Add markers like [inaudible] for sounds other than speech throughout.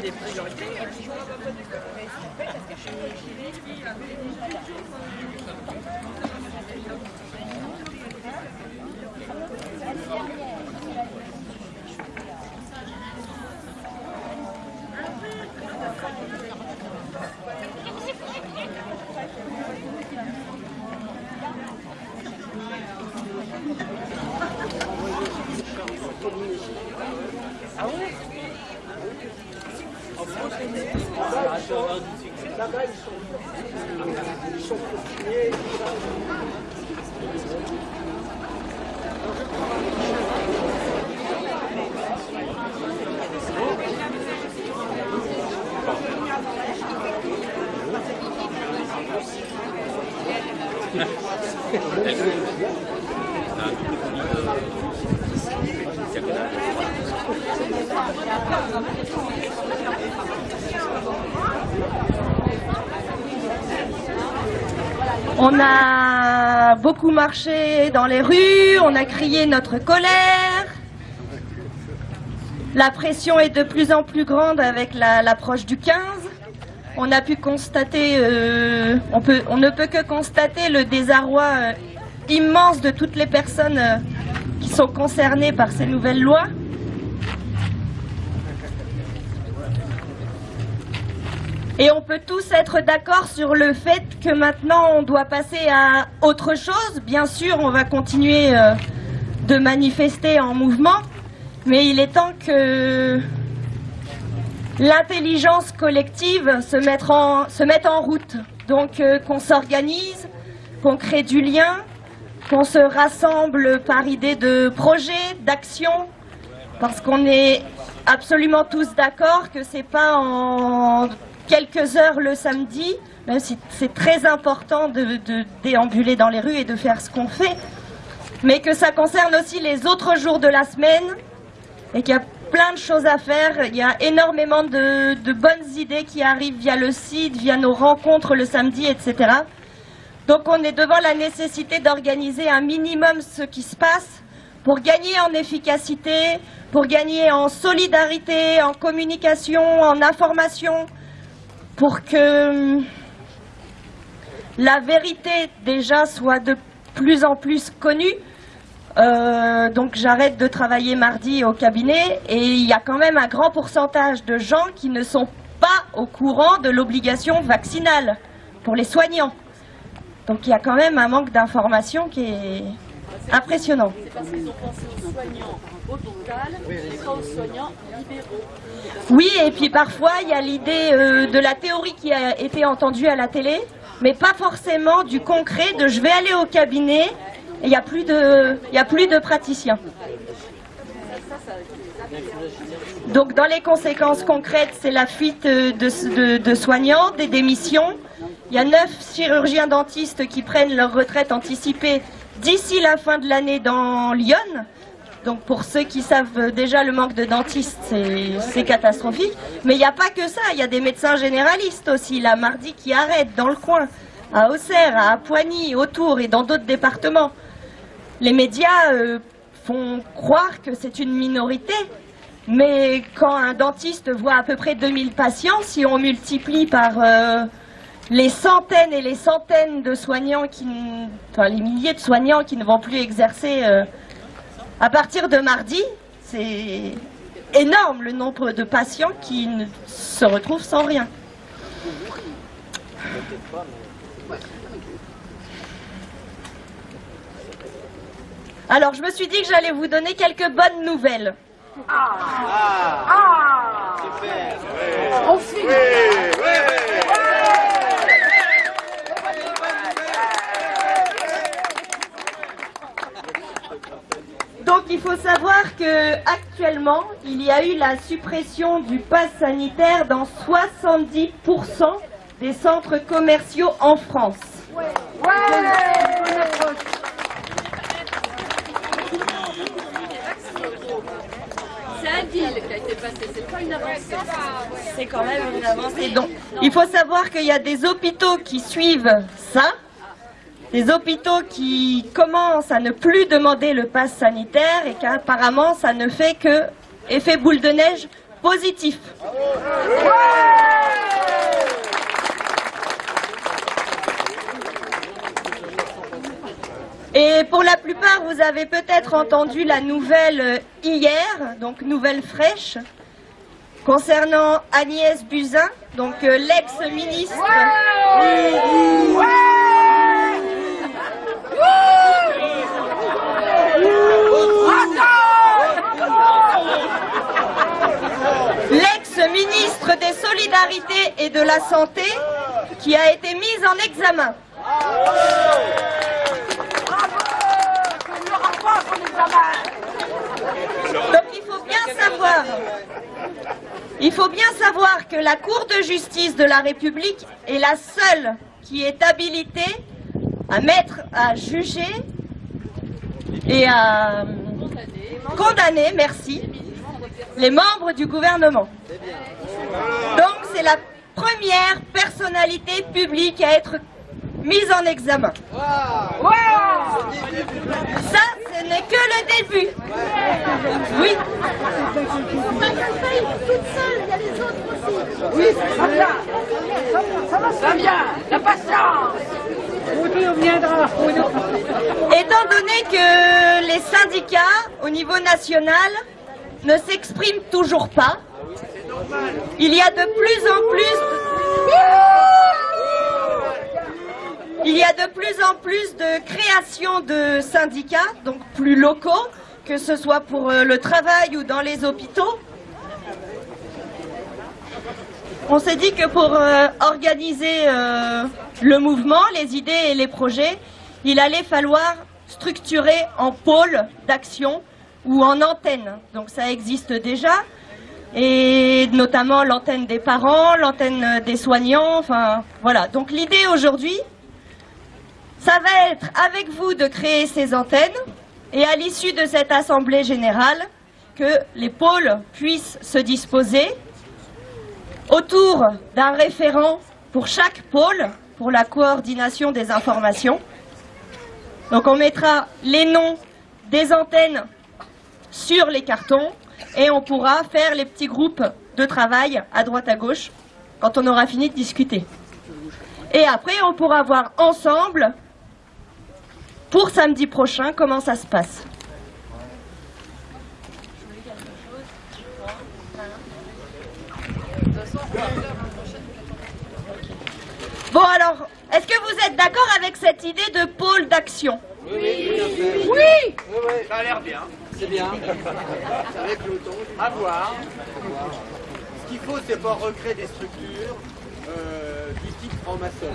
des priorités. On a beaucoup marché dans les rues, on a crié notre colère. La pression est de plus en plus grande avec la- l'approche du 15. Euh, on, ne peut que constater le désarroi euh, immense de toutes les personnes euh, qui sont concernées par ces nouvelles lois. Et on peut tous être d'accord sur le fait que maintenant on doit passer à autre chose. Bien sûr, on va continuer de manifester en mouvement, mais il est temps que l'intelligence collective se mette en, se en route. Donc euh, qu'on s'organise, qu'on crée du lien, qu'on se rassemble par idée de projet, d'action, parce qu'on est absolument tous d'accord que c'est pas en quelques heures le samedi, même si c'est très important de, de déambuler dans les rues et de faire ce qu'on fait, mais que ça concerne aussi les autres jours de la semaine et qu'il y a plein de choses à faire. Il y a énormément de, de bonnes idées qui arrivent via le site, via nos rencontres le samedi, etc. Donc on est devant la nécessité d'organiser un minimum ce qui se passe pour gagner en efficacité, pour gagner en solidarité, en communication, en information, pour que hum, la vérité déjà soit de plus en plus connue. Euh, donc j'arrête de travailler mardi au cabinet et il y a quand même un grand pourcentage de gens qui ne sont pas au courant de l'obligation vaccinale pour les soignants. Donc il y a quand même un manque d'information qui est impressionnant. C'est parce qu'ils ont pensé aux soignants au total et pas aux soignants libéraux. Oui, et puis parfois il y a l'idée euh, de la théorie qui a été entendue à la télé, mais pas forcément du concret de je vais aller au cabinet et il n'y a, plus de- a plus de praticiens. Donc dans les conséquences concrètes, c'est la fuite de, de- soignants, des démissions. Il y a neuf chirurgiens dentistes qui prennent leur retraite anticipée d'ici la fin de l'année dans Lyon. Donc pour ceux qui savent déjà le manque de dentistes, c'est catastrophique. Mais il n'y a pas que ça, il y a des médecins généralistes aussi, là, mardi, qui arrêtent dans le coin, à Auxerre, à Poigny, autour et dans d'autres départements. Les médias euh, font croire que c'est une minorité, mais quand un dentiste voit à peu près 2000 patients, si on multiplie par euh, les centaines et les centaines de soignants, qui, enfin les milliers de soignants qui ne vont plus exercer euh, à partir de mardi, c'est énorme le nombre de patients qui se retrouvent sans rien. Alors, je me suis dit que j'allais vous donner quelques bonnes nouvelles. Ah. Ah. Donc il faut savoir que actuellement, il y a eu la suppression du pass sanitaire dans 70% des centres commerciaux en France. C'est un deal qui a été passé, c'est pas une avancée. C'est quand même une avancée. Donc, il faut savoir qu'il y a des hôpitaux qui suivent ça, des hôpitaux qui commencent à ne plus demander le pass sanitaire et qu'apparemment ça ne fait que effet boule de neige positif. Et pour la plupart, vous avez peut-être entendu la nouvelle euh, hier, donc nouvelle fraîche, concernant Agnès Buzyn, donc euh, l'ex-ministre. L'ex-ministre des Solidarités et de la Santé qui a été mise en examen. Donc il faut bien il faut bien savoir que la Cour de justice de la République est la seule qui est habilitée à mettre, à juger et à condamner, merci, les membres du gouvernement. Donc c'est la première personnalité publique à être mise en examen. Ça, ce n'est que le début. Oui. Ça vient, la patience. Étant donné que les syndicats au niveau national ne s'expriment toujours pas, il y a de plus en plus il y a de plus en plus de création de syndicats, donc plus locaux, que ce soit pour euh, le travail ou dans les hôpitaux. On s'est dit que pour euh, organiser euh, le mouvement, les idées et les projets, il allait falloir structurer en pôle d'action ou en antenne. Donc ça existe déjà, et notamment l'antenne des parents, l'antenne des soignants, enfin voilà. Donc l'idée aujourd'hui, ça va être avec vous de créer ces antennes et à l'issue de cette assemblée générale, que les pôles puissent se disposer autour d'un référent pour chaque pôle pour la coordination des informations. Donc on mettra les noms des antennes sur les cartons et on pourra faire les petits groupes de travail à droite à gauche quand on aura fini de discuter. Et après, on pourra voir ensemble pour samedi prochain comment ça se passe. Bon alors, est-ce que vous êtes d'accord avec cette idée de pôle d'action Oui Oui Ça a l'air bien. C'est bien. Avec le à voir. Ce qu'il faut, c'est pas recréer des structures euh, du type franc-maçon.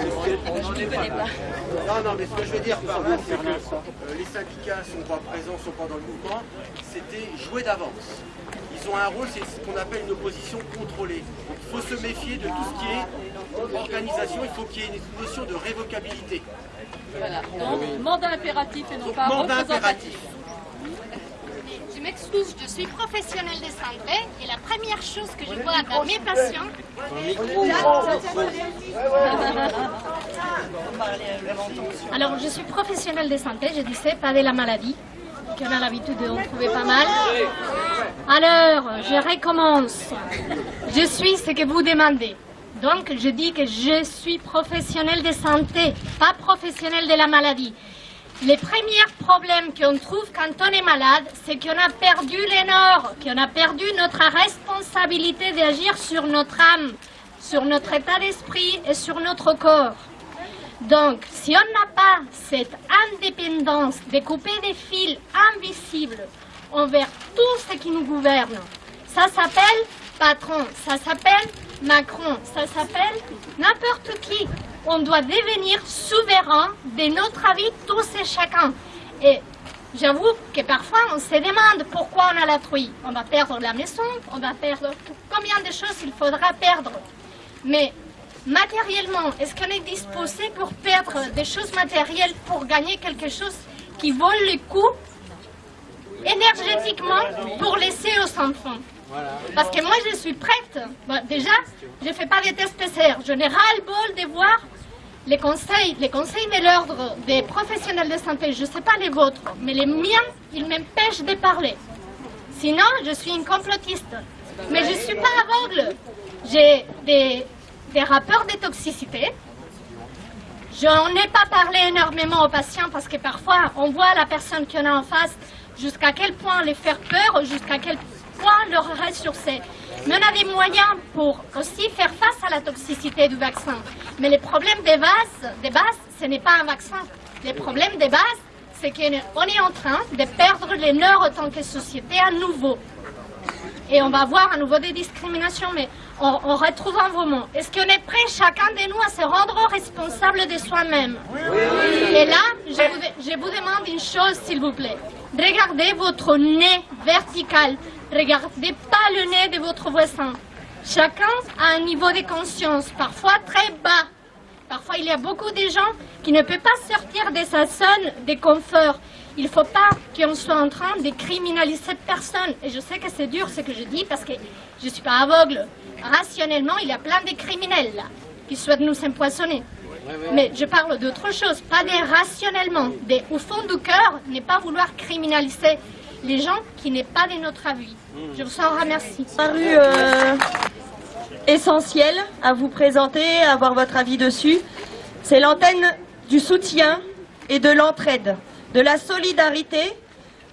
Je ne connais pas. Non, non, mais ce que je veux dire par là, c'est que euh, les syndicats sont pas présents, sont pas dans le mouvement. C'était jouer d'avance. Ils ont un rôle, c'est ce qu'on appelle une opposition contrôlée. Il faut se méfier de tout ce qui est organisation. Il faut qu'il y ait une notion de révocabilité. Voilà. Donc, mandat impératif et non Donc, pas mandat représentatif. impératif. Je m'excuse, je suis professionnelle de santé et la première chose que je vois dans mes patients, [laughs] alors je suis professionnelle de santé, je disais pas de la maladie, qu'on a l'habitude de trouver pas mal. Alors, je recommence. Je suis ce que vous demandez. Donc, je dis que je suis professionnelle de santé, pas professionnelle de la maladie. Les premiers problèmes qu'on trouve quand on est malade, c'est qu'on a perdu les nord, qu'on a perdu notre responsabilité d'agir sur notre âme, sur notre état d'esprit et sur notre corps. Donc, si on n'a pas cette indépendance de couper des fils invisibles envers tout ce qui nous gouverne, ça s'appelle patron, ça s'appelle Macron, ça s'appelle n'importe qui. On doit devenir souverain de notre avis tous et chacun. Et J'avoue que parfois on se demande pourquoi on a la truie. On va perdre la maison, on va perdre combien de choses il faudra perdre. Mais matériellement, est-ce qu'on est disposé pour perdre des choses matérielles pour gagner quelque chose qui vaut le coup énergétiquement pour laisser aux enfants? Parce que moi je suis prête. Déjà, je ne fais pas des tests PCR. Je n'ai ras le bol de voir les conseils, les conseils de l'ordre des professionnels de santé, je ne sais pas les vôtres, mais les miens, ils m'empêchent de parler. Sinon, je suis une complotiste. Mais je ne suis pas aveugle. J'ai des, des rapports de toxicité. Je n'en ai pas parlé énormément aux patients parce que parfois, on voit la personne qu'on a en face jusqu'à quel point les faire peur, jusqu'à quel point leur ressourcer. Mais on a des moyens pour aussi faire face à la toxicité du vaccin. Mais les problèmes des bases, des bases ce n'est pas un vaccin. Les problèmes des bases, c'est qu'on est en train de perdre les nœuds en tant que société à nouveau. Et on va voir à nouveau des discriminations, mais on, on retrouve un moment. Est-ce qu'on est prêt, chacun de nous, à se rendre responsable de soi-même? Et là, je vous, je vous demande une chose, s'il vous plaît. Regardez votre nez vertical. Regardez pas le nez de votre voisin. Chacun a un niveau de conscience, parfois très bas. Parfois, il y a beaucoup de gens qui ne peuvent pas sortir de sa zone de confort. Il ne faut pas qu'on soit en train de criminaliser personne. Et je sais que c'est dur ce que je dis parce que je ne suis pas aveugle. Rationnellement, il y a plein de criminels là, qui souhaitent nous empoisonner. Mais je parle d'autre chose, pas des rationnellement, des au fond du cœur, ne pas vouloir criminaliser les gens qui n'est pas de notre avis. Je vous en remercie. paru euh, essentiel à vous présenter, à avoir votre avis dessus. C'est l'antenne du soutien et de l'entraide, de la solidarité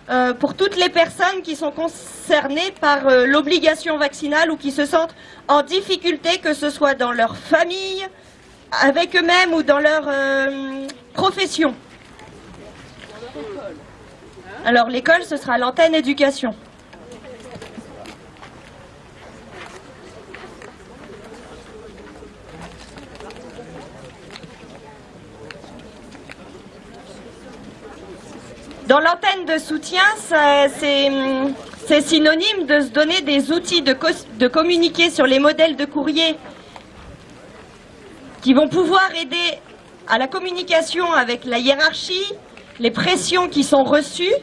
euh, pour toutes les personnes qui sont concernées par euh, l'obligation vaccinale ou qui se sentent en difficulté, que ce soit dans leur famille, avec eux-mêmes ou dans leur euh, profession. Alors l'école, ce sera l'antenne éducation. Dans l'antenne de soutien, c'est synonyme de se donner des outils de communiquer sur les modèles de courrier qui vont pouvoir aider à la communication avec la hiérarchie, les pressions qui sont reçues.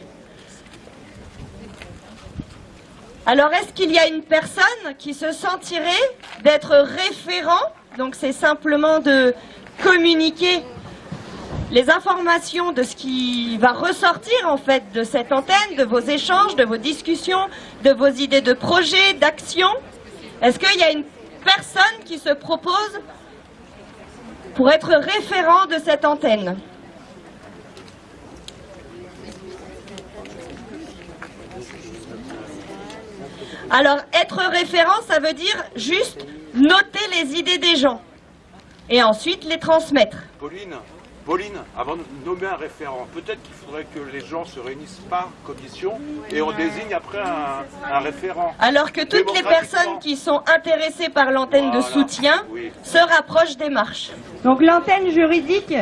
Alors, est-ce qu'il y a une personne qui se sentirait d'être référent Donc, c'est simplement de communiquer les informations de ce qui va ressortir en fait de cette antenne, de vos échanges, de vos discussions, de vos idées de projets, d'actions? Est-ce qu'il y a une personne qui se propose pour être référent de cette antenne? Alors, être référent, ça veut dire juste noter les idées des gens et ensuite les transmettre. Pauline, Pauline, avant de nommer un référent, peut-être qu'il faudrait que les gens se réunissent par commission et on désigne après un, un référent. Alors que toutes les personnes qui sont intéressées par l'antenne de soutien Oui. se rapprochent des marches. Donc l'antenne juridique,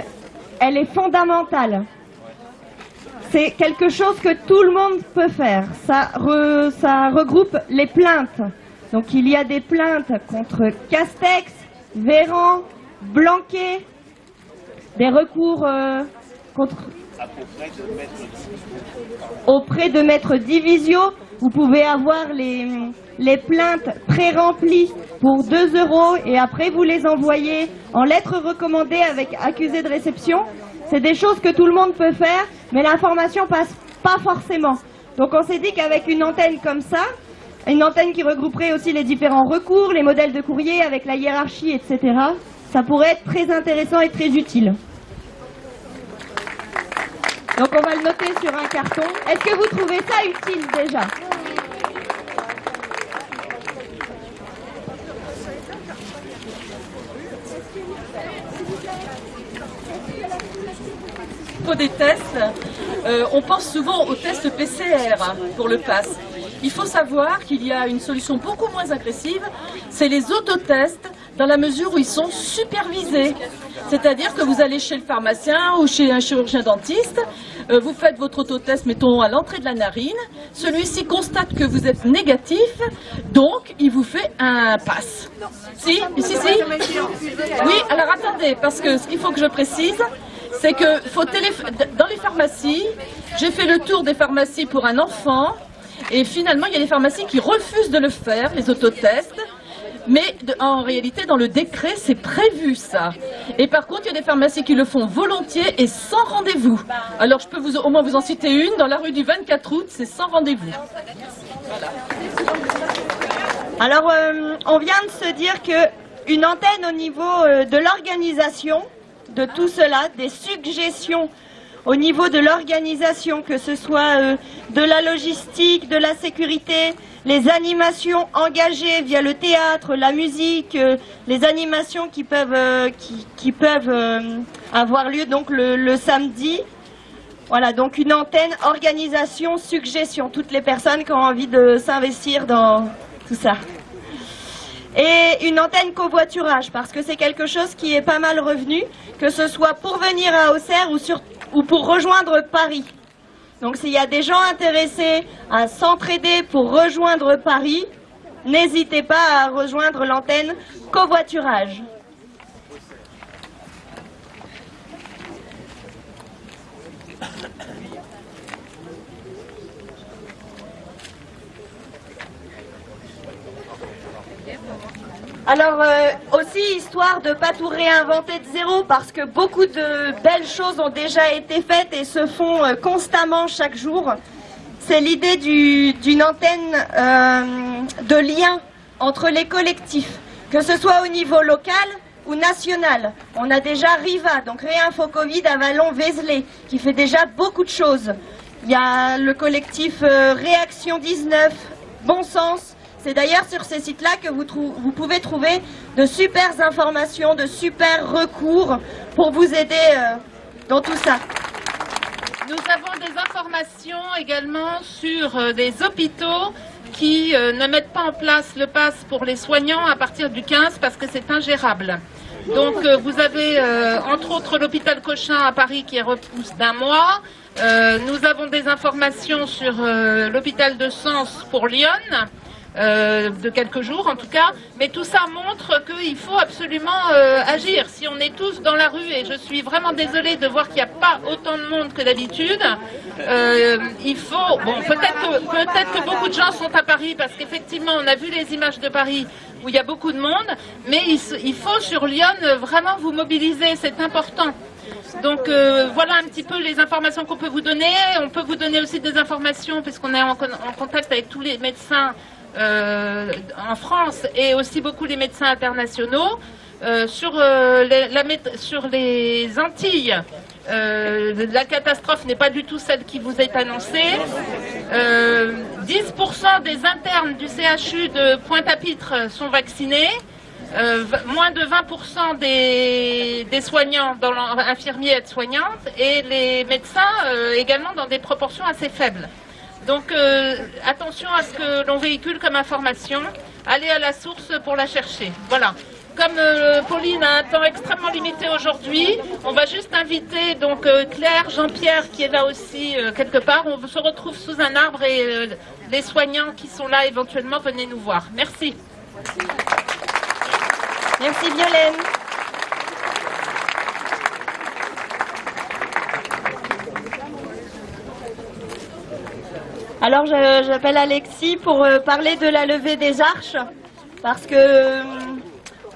elle est fondamentale. C'est quelque chose que tout le monde peut faire. Ça, re- ça regroupe les plaintes. Donc il y a des plaintes contre Castex, Véran, Blanquet, des recours euh, contre auprès de Maître Divisio. Vous pouvez avoir les, les plaintes pré-remplies pour 2 euros et après vous les envoyez en lettres recommandées avec accusé de réception. C'est des choses que tout le monde peut faire, mais l'information passe pas forcément. Donc on s'est dit qu'avec une antenne comme ça, une antenne qui regrouperait aussi les différents recours, les modèles de courrier avec la hiérarchie, etc., ça pourrait être très intéressant et très utile. Donc on va le noter sur un carton. Est-ce que vous trouvez ça utile déjà? Des tests, euh, on pense souvent aux tests PCR pour le pass. Il faut savoir qu'il y a une solution beaucoup moins agressive, c'est les autotests dans la mesure où ils sont supervisés. C'est-à-dire que vous allez chez le pharmacien ou chez un chirurgien dentiste, Euh, vous faites votre autotest, mettons, à l'entrée de la narine. Celui-ci constate que vous êtes négatif, donc il vous fait un pass. Si, si, si. Oui, alors attendez, parce que ce qu'il faut que je précise, c'est que dans les pharmacies, j'ai fait le tour des pharmacies pour un enfant, et finalement, il y a des pharmacies qui refusent de le faire, les autotests. Mais en réalité, dans le décret, c'est prévu ça. Et par contre, il y a des pharmacies qui le font volontiers et sans rendez-vous. Alors, je peux vous, au moins vous en citer une. Dans la rue du 24 août, c'est sans rendez-vous. Alors, euh, on vient de se dire qu'une antenne au niveau euh, de l'organisation de tout cela, des suggestions au niveau de l'organisation, que ce soit euh, de la logistique, de la sécurité, les animations engagées via le théâtre, la musique, euh, les animations qui peuvent, euh, avoir lieu donc le, samedi. Voilà, donc une antenne, organisation, suggestion, toutes les personnes qui ont envie de s'investir dans tout ça. Et une antenne covoiturage, parce que c'est quelque chose qui est pas mal revenu, que ce soit pour venir à Auxerre ou pour rejoindre Paris. Donc s'il y a des gens intéressés à s'entraider pour rejoindre Paris, n'hésitez pas à rejoindre l'antenne covoiturage. Alors euh, aussi, histoire de ne pas tout réinventer de zéro, parce que beaucoup de belles choses ont déjà été faites et se font euh, constamment chaque jour, c'est l'idée d'une antenne euh, de lien entre les collectifs, que ce soit au niveau local ou national. On a déjà RIVA, donc Réinfo Covid à Vallon-Vézelay, qui fait déjà beaucoup de choses. Il y a le collectif Réaction 19, Bon Sens, c'est d'ailleurs sur ces sites-là que vous, pouvez trouver de super informations, de super recours pour vous aider euh, dans tout ça. Nous avons des informations également sur euh, des hôpitaux qui euh, ne mettent pas en place le pass pour les soignants à partir du 15 parce que c'est ingérable. Donc vous avez entre autres l'hôpital Cochin à Paris qui repousse d'un mois. nous avons des informations sur l'hôpital de Sens pour Lyon. Euh, de quelques jours en tout cas, mais tout ça montre qu'il faut absolument euh, agir. Si on est tous dans la rue, et je suis vraiment désolée de voir qu'il n'y a pas autant de monde que d'habitude, euh, il faut, bon peut-être que, beaucoup de gens sont à Paris, parce qu'effectivement on a vu les images de Paris où il y a beaucoup de monde, mais il, faut sur Lyon vraiment vous mobiliser, c'est important. Donc voilà un petit peu les informations qu'on peut vous donner. On peut vous donner aussi des informations puisqu'on est en, contact avec tous les médecins euh, en France et aussi beaucoup les médecins internationaux. Euh, sur, euh, sur les Antilles, la catastrophe n'est pas du tout celle qui vous est annoncée. 10% des internes du CHU de Pointe-à-Pitre sont vaccinés. moins de 20% des, soignants, dans infirmiers aides-soignantes, et les médecins également dans des proportions assez faibles. Donc euh, attention à ce que l'on véhicule comme information. Allez à la source pour la chercher. Voilà. Comme euh, Pauline a un temps extrêmement limité aujourd'hui, on va juste inviter donc euh, Claire, Jean-Pierre qui est là aussi quelque part. On se retrouve sous un arbre et les soignants qui sont là éventuellement venez nous voir. Merci. Merci Violaine. Alors j'appelle Alexis pour euh, parler de la levée des arches, parce que euh,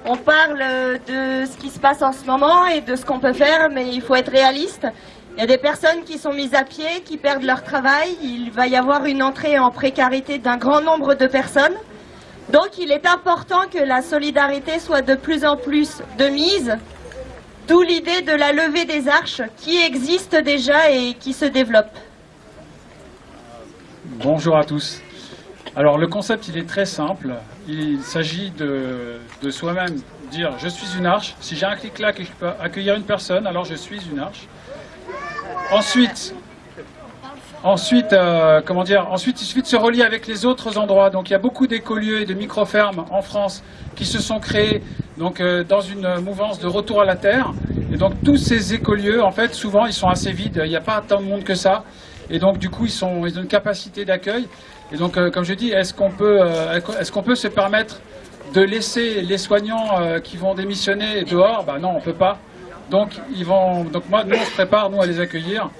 on parle de ce qui se passe en ce moment et de ce qu'on peut faire, mais il faut être réaliste. Il y a des personnes qui sont mises à pied, qui perdent leur travail, il va y avoir une entrée en précarité d'un grand nombre de personnes. Donc il est important que la solidarité soit de plus en plus de mise, d'où l'idée de la levée des arches qui existe déjà et qui se développe. Bonjour à tous. Alors le concept il est très simple. Il s'agit de, soi-même dire je suis une arche. Si j'ai un clic là que je peux accueillir une personne, alors je suis une arche. Ensuite, Ensuite, euh, comment dire, ensuite, il suffit de se relier avec les autres endroits. Donc, il y a beaucoup d'écolieux et de micro-fermes en France qui se sont créés donc, euh, dans une mouvance de retour à la terre. Et donc, tous ces écolieux, en fait, souvent, ils sont assez vides. Il n'y a pas tant de monde que ça. Et donc, du coup, ils, ont une capacité d'accueil. Et donc, euh, comme je dis, est-ce qu'on peut, est-ce qu'on peut se permettre de laisser les soignants qui vont démissionner dehors? Ben non, on peut pas. Donc, ils vont, donc moi, nous, on se prépare, nous, à les accueillir.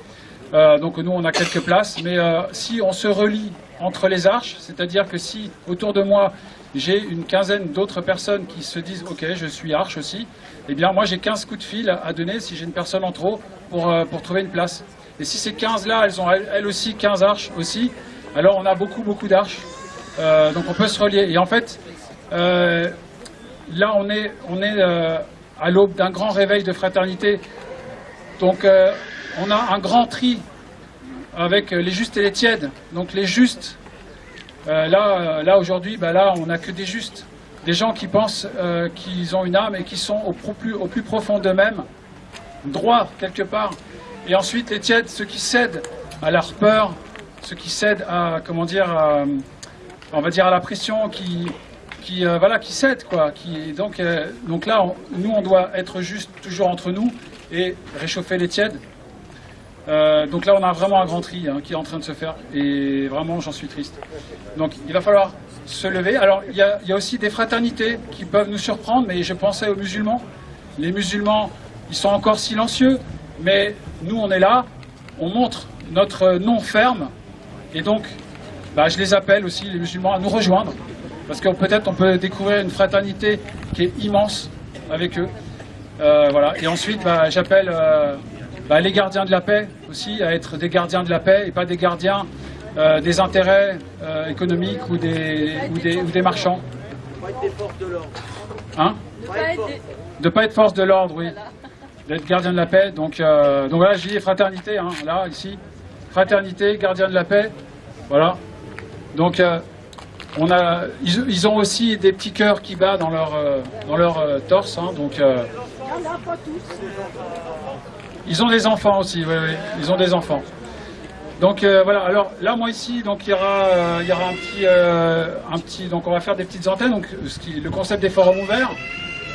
Euh, donc nous, on a quelques places, mais euh, si on se relie entre les arches, c'est-à-dire que si autour de moi, j'ai une quinzaine d'autres personnes qui se disent « Ok, je suis arche aussi », eh bien moi, j'ai 15 coups de fil à donner si j'ai une personne en trop pour, euh, pour trouver une place. Et si ces 15-là, elles ont elles aussi 15 arches aussi, alors on a beaucoup, beaucoup d'arches. donc on peut se relier. Et en fait, là, on est, on est à l'aube d'un grand réveil de fraternité. Donc on a un grand tri avec les justes et les tièdes. Donc les justes, euh, là, là aujourd'hui, bah là, on n'a que des justes. Des gens qui pensent euh, qu'ils ont une âme et qui sont au, plus, au plus profond d'eux-mêmes, droits quelque part. Et ensuite les tièdes, ceux qui cèdent à leur peur, ceux qui cèdent à, comment dire, on va dire à la pression, qui, qui euh, voilà, qui cèdent quoi. Qui, donc, donc là, nous, on doit être juste toujours entre nous et réchauffer les tièdes. Euh, donc là, on a vraiment un grand tri hein, qui est en train de se faire et vraiment, j'en suis triste. Donc il va falloir se lever. Alors il y, a, aussi des fraternités qui peuvent nous surprendre, mais je pensais aux musulmans. Les musulmans, ils sont encore silencieux, mais nous, on est là, on montre notre nom ferme et donc bah, je les appelle aussi, les musulmans, à nous rejoindre parce que peut-être on peut découvrir une fraternité qui est immense avec eux. Euh, voilà. Et ensuite, bah, j'appelle euh, bah, les gardiens de la paix aussi, à être des gardiens de la paix et pas des gardiens euh, des intérêts euh, économiques ou des, ou des, ou des marchands. Pas être forces de l'ordre. Hein De pas être force de l'ordre, oui. D'être gardien de la paix. Donc, euh, donc voilà, je dis fraternité, hein, là, ici. Fraternité, gardien de la paix. Voilà. Donc, on a, ils, ont aussi des petits cœurs qui battent dans leur, dans leur torse. Hein, donc, ils ont des enfants aussi, oui, oui, ils ont des enfants. Donc euh, voilà, alors là moi ici, donc il y aura, euh, il y aura un petit, euh, un petit, donc on va faire des petites antennes, donc ce qui, le concept des forums ouverts,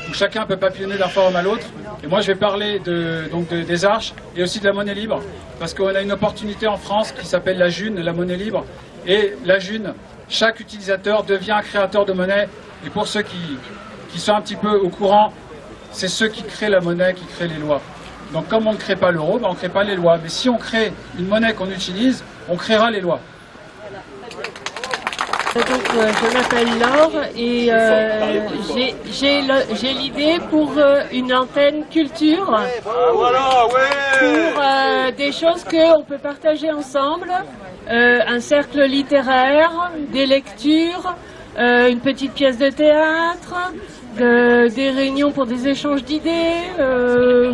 où chacun peut papillonner d'un forum à l'autre. Et moi je vais parler de, donc des arches et aussi de la monnaie libre, parce qu'on a une opportunité en France qui s'appelle la June, la monnaie libre. Et la June, chaque utilisateur devient un créateur de monnaie. Et pour ceux qui, qui sont un petit peu au courant, c'est ceux qui créent la monnaie, qui créent les lois. Donc comme on ne crée pas l'euro, ben, on ne crée pas les lois. Mais si on crée une monnaie qu'on utilise, on créera les lois. Donc, euh, je m'appelle Laure et euh, j'ai l'idée pour euh, une antenne culture, ah, pour des choses qu'on peut partager ensemble, un cercle littéraire, des lectures, une petite pièce de théâtre, des réunions pour des échanges d'idées,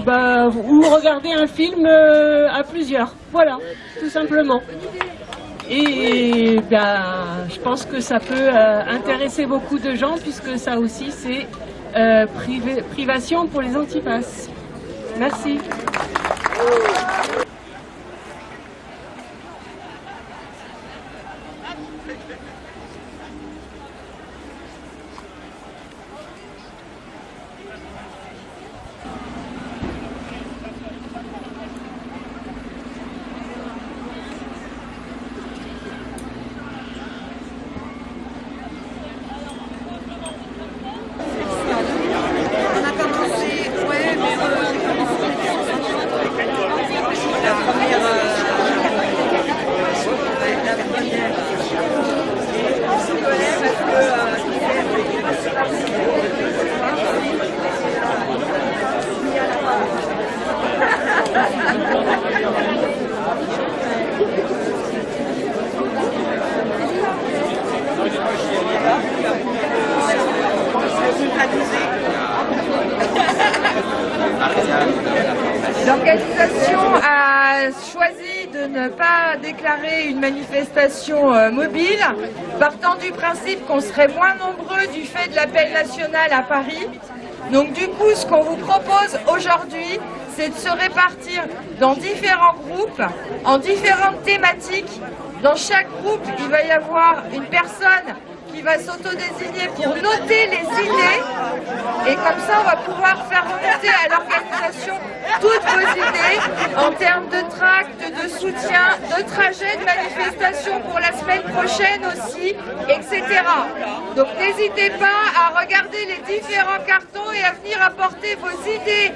bah, ou regarder un film à plusieurs. Voilà, tout simplement. Et bah, je pense que ça peut euh, intéresser beaucoup de gens puisque ça aussi c'est privation pour les antipasses. Merci. L'organisation a choisi de ne pas déclarer une manifestation euh, mobile, partant du qu'on serait moins nombreux du fait de l'appel national à Paris. Donc du coup, ce qu'on vous propose aujourd'hui, c'est de se répartir dans différents groupes en différentes thématiques. Dans chaque groupe, il va y avoir une personne qui va s'autodésigner pour noter les idées. Et comme ça, on va pouvoir faire remonter à l'organisation toutes vos idées en termes de tracts, de soutien, de trajets, de manifestations pour la semaine prochaine aussi, etc. Donc n'hésitez pas à regarder les différents cartons et à venir apporter vos idées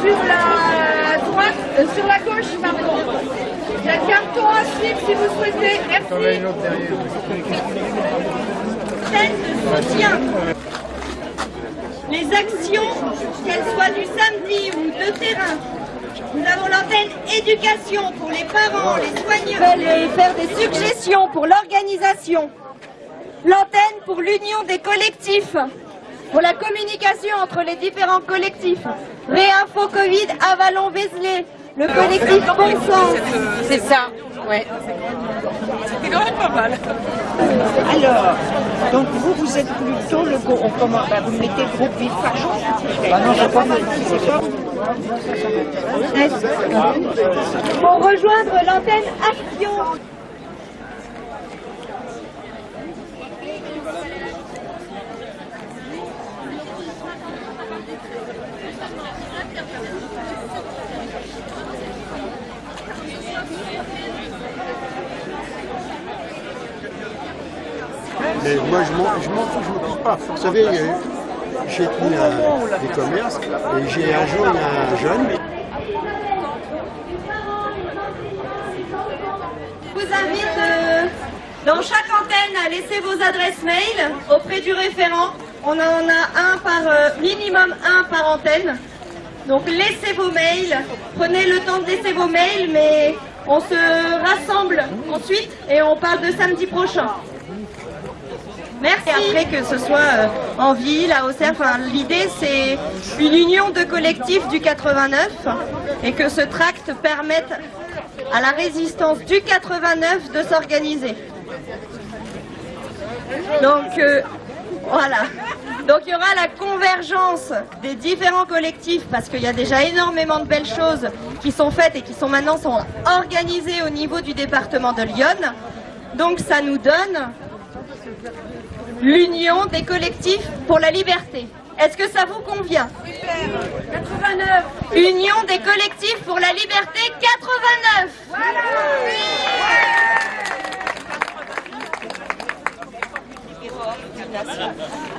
sur la droite, euh, sur la gauche, pardon. Il y a un carton à suivre si vous souhaitez. Merci. de soutien. Les actions, qu'elles soient du samedi ou de terrain, nous avons l'antenne éducation pour les parents, les soignants. Et faire des suggestions pour l'organisation. L'antenne pour l'union des collectifs, pour la communication entre les différents collectifs. Réinfo Covid, Avalon, Vézelay, le collectif Bon Sens. C'est ça, ouais. C'est quand même pas mal. Alors, donc vous, vous êtes plutôt le groupe, on commence, bah, vous mettez le groupe Vive Fajon Ah non, c'est pas Pour rejoindre l'antenne Action. Mais moi, je m'en je m'en Vous savez, euh, j'ai tenu un- des commerces et j'ai un jeune. Je vous invite euh, dans chaque antenne à laisser vos adresses mail auprès du référent. On en a un par euh, minimum un par antenne. Donc laissez vos mails, prenez le temps de laisser vos mails, mais on se rassemble ensuite et on parle de samedi prochain. Merci. Après que ce soit euh, en ville, à Auxerre, enfin, l'idée c'est une union de collectifs du 89 et que ce tract permette à la résistance du 89 de s'organiser. Donc euh, voilà. Donc il y aura la convergence des différents collectifs parce qu'il y a déjà énormément de belles choses qui sont faites et qui sont maintenant sont organisées au niveau du département de Lyon. Donc ça nous donne l'union des collectifs pour la liberté. Est-ce que ça vous convient 89 Union des collectifs pour la liberté 89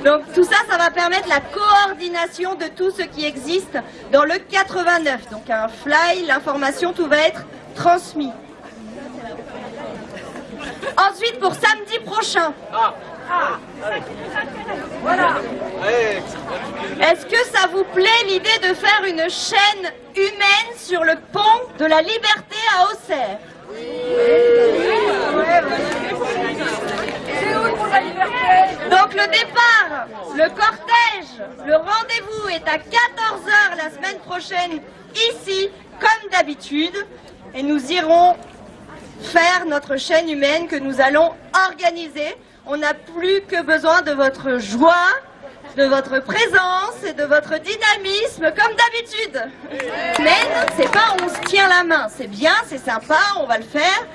Donc tout ça, ça va permettre la coordination de tout ce qui existe dans le 89. Donc un fly, l'information, tout va être transmis. Ensuite, pour samedi prochain. Voilà. Est-ce que ça vous plaît l'idée de faire une chaîne humaine sur le pont de la liberté à Auxerre? Donc le départ, le cortège, le rendez-vous est à 14h la semaine prochaine ici, comme d'habitude, et nous irons faire notre chaîne humaine que nous allons organiser. On n'a plus que besoin de votre joie, de votre présence et de votre dynamisme comme d'habitude. Mais c'est pas on se tient la main, c'est bien, c'est sympa, on va le faire.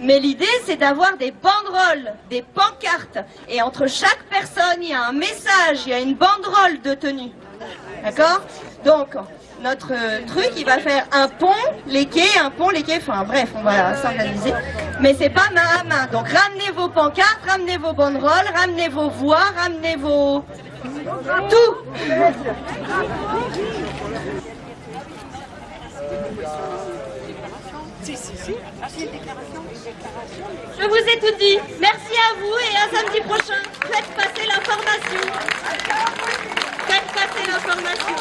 Mais l'idée c'est d'avoir des banderoles, des pancartes. Et entre chaque personne, il y a un message, il y a une banderole de tenue. D'accord? Donc, notre euh, truc, il va faire un pont, les quais, un pont, les quais, enfin bref, on va s'organiser. Mais c'est pas main à main. Donc ramenez vos pancartes, ramenez vos banderoles, ramenez vos voix, ramenez vos... Tout Je vous ai tout dit. Merci à vous et à samedi prochain. Faites passer l'information. Faites passer l'information.